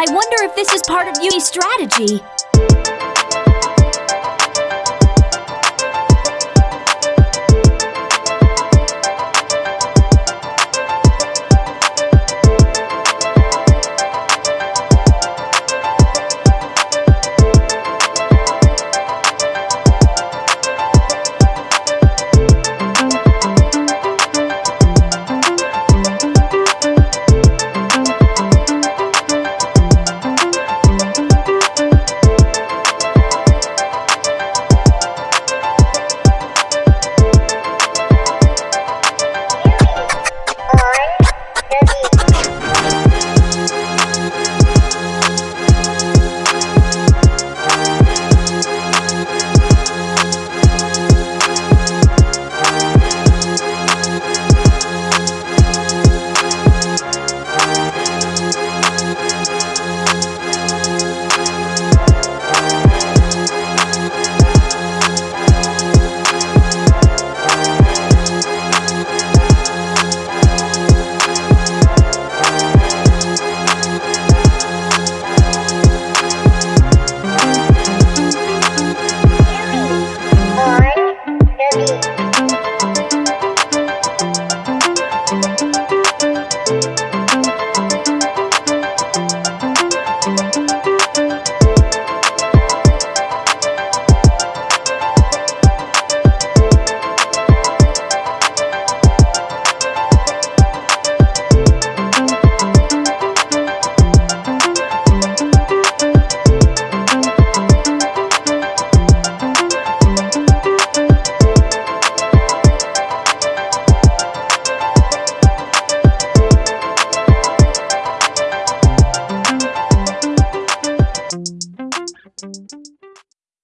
I wonder if this is part of Yumi's strategy.